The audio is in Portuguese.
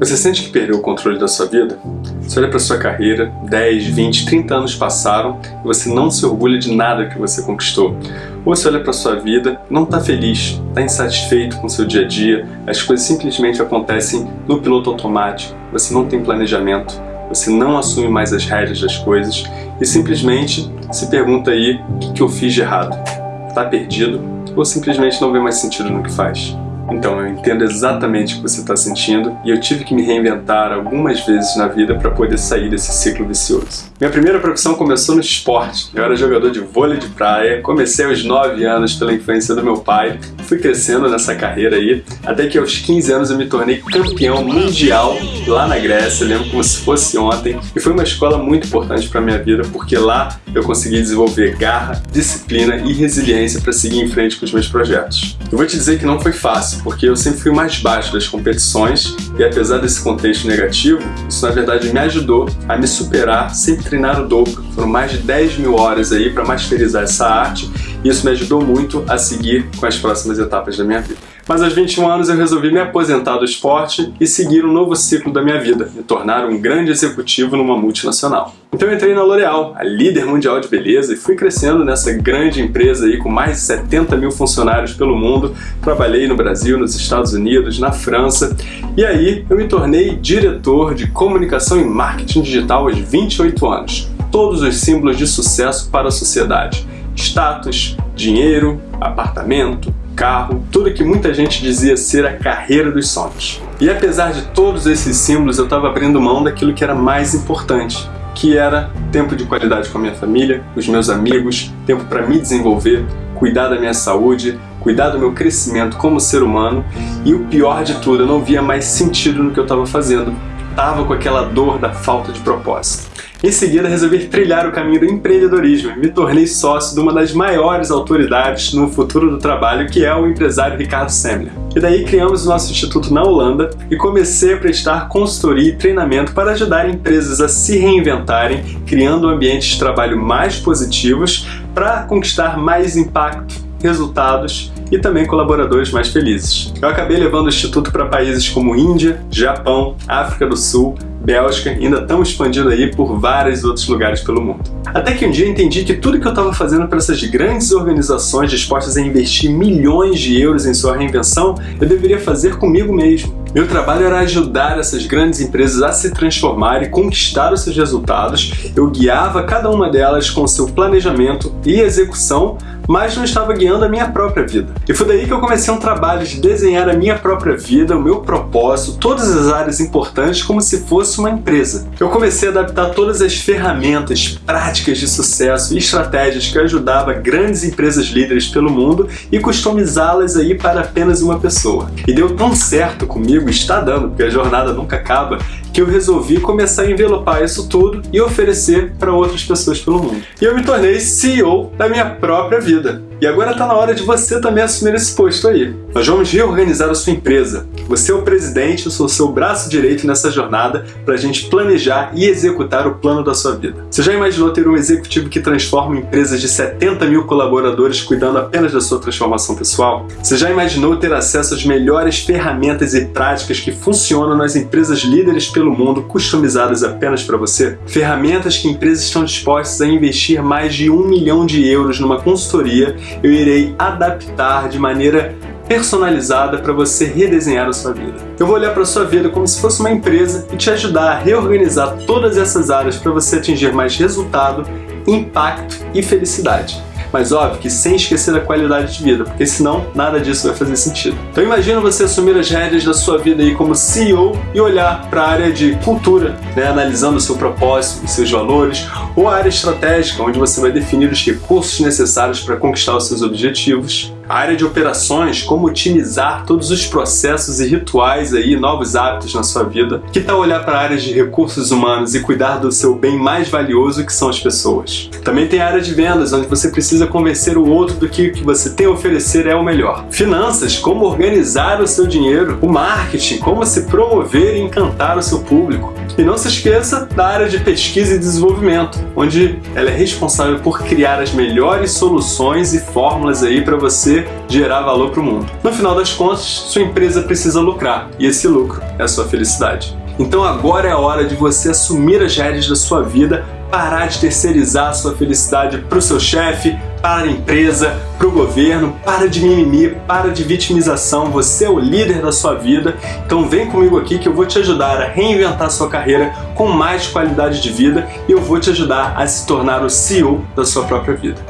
Você sente que perdeu o controle da sua vida? Você olha para sua carreira, 10, 20, 30 anos passaram e você não se orgulha de nada que você conquistou. Ou você olha para sua vida, não está feliz, está insatisfeito com seu dia a dia, as coisas simplesmente acontecem no piloto automático, você não tem planejamento, você não assume mais as rédeas das coisas e simplesmente se pergunta aí o que, eu fiz de errado. Está perdido ou simplesmente não vê mais sentido no que faz? Então, eu entendo exatamente o que você está sentindo e eu tive que me reinventar algumas vezes na vida para poder sair desse ciclo vicioso. Minha primeira profissão começou no esporte. Eu era jogador de vôlei de praia, comecei aos 9 anos pela influência do meu pai, fui crescendo nessa carreira aí, até que aos 15 anos eu me tornei campeão mundial lá na Grécia, lembro como se fosse ontem, e foi uma escola muito importante para minha vida, porque lá eu consegui desenvolver garra, disciplina e resiliência para seguir em frente com os meus projetos. Eu vou te dizer que não foi fácil, porque eu sempre fui mais baixo das competições e apesar desse contexto negativo, isso na verdade me ajudou a me superar sempre treinar o dobro. Foram mais de 10 mil horas aí para masterizar essa arte isso me ajudou muito a seguir com as próximas etapas da minha vida. Mas aos 21 anos eu resolvi me aposentar do esporte e seguir um novo ciclo da minha vida, me tornar um grande executivo numa multinacional. Então eu entrei na L'Oréal, a líder mundial de beleza, e fui crescendo nessa grande empresa aí com mais de 70 mil funcionários pelo mundo. Trabalhei no Brasil, nos Estados Unidos, na França, e aí eu me tornei diretor de comunicação e marketing digital aos 28 anos. Todos os símbolos de sucesso para a sociedade. Status, dinheiro, apartamento, carro, tudo que muita gente dizia ser a carreira dos sonhos. E apesar de todos esses símbolos, eu estava abrindo mão daquilo que era mais importante, que era tempo de qualidade com a minha família, os meus amigos, tempo para me desenvolver, cuidar da minha saúde, cuidar do meu crescimento como ser humano e o pior de tudo, eu não via mais sentido no que eu estava fazendo. Tava com aquela dor da falta de propósito. Em seguida, resolvi trilhar o caminho do empreendedorismo e me tornei sócio de uma das maiores autoridades no futuro do trabalho, que é o empresário Ricardo Semler. E daí criamos o nosso instituto na Holanda e comecei a prestar consultoria e treinamento para ajudar empresas a se reinventarem, criando ambientes de trabalho mais positivos para conquistar mais impacto, resultados e também colaboradores mais felizes. Eu acabei levando o Instituto para países como Índia, Japão, África do Sul, Bélgica ainda estão expandindo aí por vários outros lugares pelo mundo. Até que um dia entendi que tudo que eu estava fazendo para essas grandes organizações dispostas a investir milhões de euros em sua reinvenção, eu deveria fazer comigo mesmo. Meu trabalho era ajudar essas grandes empresas a se transformar e conquistar os seus resultados. Eu guiava cada uma delas com seu planejamento e execução mas não estava guiando a minha própria vida. E foi daí que eu comecei um trabalho de desenhar a minha própria vida, o meu propósito, todas as áreas importantes como se fosse uma empresa. Eu comecei a adaptar todas as ferramentas, práticas de sucesso e estratégias que ajudava grandes empresas líderes pelo mundo e customizá-las aí para apenas uma pessoa. E deu tão certo comigo, está dando, porque a jornada nunca acaba, que eu resolvi começar a envelopar isso tudo e oferecer para outras pessoas pelo mundo. E eu me tornei CEO da minha própria vida. E agora está na hora de você também assumir esse posto aí. Nós vamos reorganizar a sua empresa. Você é o presidente, eu sou o seu braço direito nessa jornada para a gente planejar e executar o plano da sua vida. Você já imaginou ter um executivo que transforma empresas de 70 mil colaboradores cuidando apenas da sua transformação pessoal? Você já imaginou ter acesso às melhores ferramentas e práticas que funcionam nas empresas líderes pelo mundo, customizadas apenas para você? Ferramentas que empresas estão dispostas a investir mais de um milhão de euros numa consultoria eu irei adaptar de maneira personalizada para você redesenhar a sua vida. Eu vou olhar para a sua vida como se fosse uma empresa e te ajudar a reorganizar todas essas áreas para você atingir mais resultado, impacto e felicidade mas óbvio que sem esquecer a qualidade de vida, porque senão nada disso vai fazer sentido. Então imagina você assumir as rédeas da sua vida aí como CEO e olhar para a área de cultura, né, analisando o seu propósito, os seus valores, ou a área estratégica, onde você vai definir os recursos necessários para conquistar os seus objetivos, a área de operações, como otimizar todos os processos e rituais aí, novos hábitos na sua vida. Que tal olhar para áreas de recursos humanos e cuidar do seu bem mais valioso que são as pessoas? Também tem a área de vendas, onde você precisa convencer o outro do que o que você tem a oferecer é o melhor. Finanças, como organizar o seu dinheiro. O marketing, como se promover e encantar o seu público. E não se esqueça da área de pesquisa e desenvolvimento, onde ela é responsável por criar as melhores soluções e fórmulas aí para você gerar valor para o mundo. No final das contas, sua empresa precisa lucrar e esse lucro é a sua felicidade. Então agora é a hora de você assumir as rédeas da sua vida, parar de terceirizar sua felicidade para o seu chefe, para a empresa, para o governo, para de mimimi, para de vitimização, você é o líder da sua vida, então vem comigo aqui que eu vou te ajudar a reinventar sua carreira com mais qualidade de vida e eu vou te ajudar a se tornar o CEO da sua própria vida.